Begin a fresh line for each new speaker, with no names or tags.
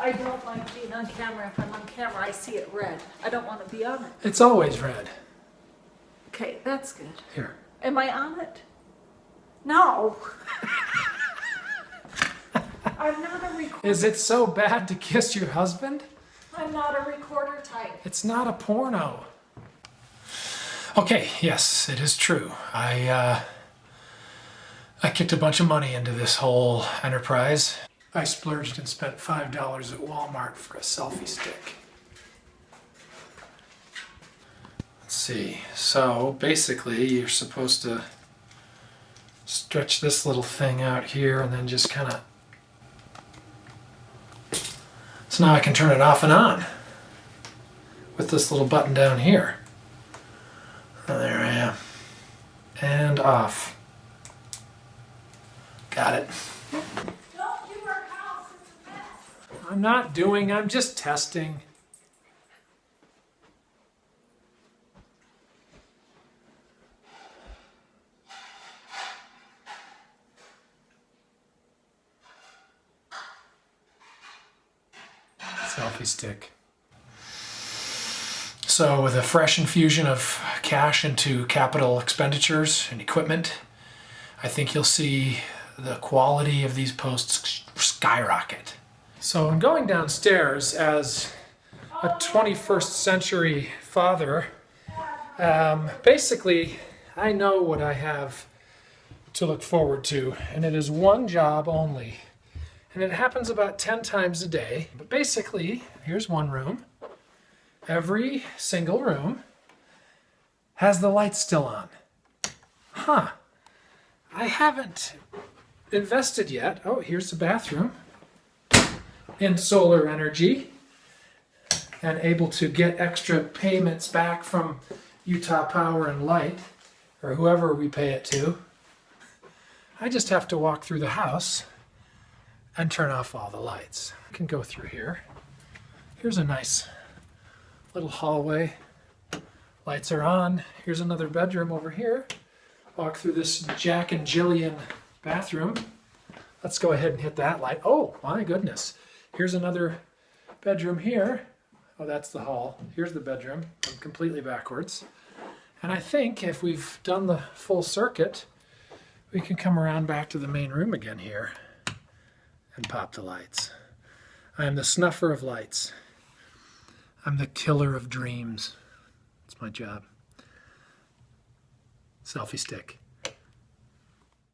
I don't like being on camera. If I'm on camera, I see it red. I don't want to be on it.
It's always red.
Okay, that's good.
Here.
Am I on it? No. I'm not a recorder.
Is it so bad to kiss your husband?
I'm not a recorder type.
It's not a porno. Okay, yes, it is true. I uh, I kicked a bunch of money into this whole enterprise. I splurged and spent five dollars at Walmart for a selfie stick. Let's see. So basically, you're supposed to stretch this little thing out here and then just kind of. So now I can turn it off and on with this little button down here. And there I am. And off. Got it.
Don't do our house. It's a mess.
I'm not doing, I'm just testing. Selfie stick. So, with a fresh infusion of cash into capital expenditures and equipment, I think you'll see the quality of these posts skyrocket. So, I'm going downstairs as a 21st century father. Um, basically, I know what I have to look forward to, and it is one job only. And it happens about 10 times a day. But basically, here's one room. Every single room has the lights still on. Huh. I haven't invested yet. Oh, here's the bathroom in solar energy and able to get extra payments back from Utah Power and Light or whoever we pay it to. I just have to walk through the house and turn off all the lights. I can go through here. Here's a nice little hallway. Lights are on. Here's another bedroom over here. Walk through this Jack and Jillian bathroom. Let's go ahead and hit that light. Oh, my goodness. Here's another bedroom here. Oh, that's the hall. Here's the bedroom. I'm completely backwards. And I think if we've done the full circuit, we can come around back to the main room again here and pop the lights. I am the snuffer of lights. I'm the killer of dreams. It's my job. Selfie stick.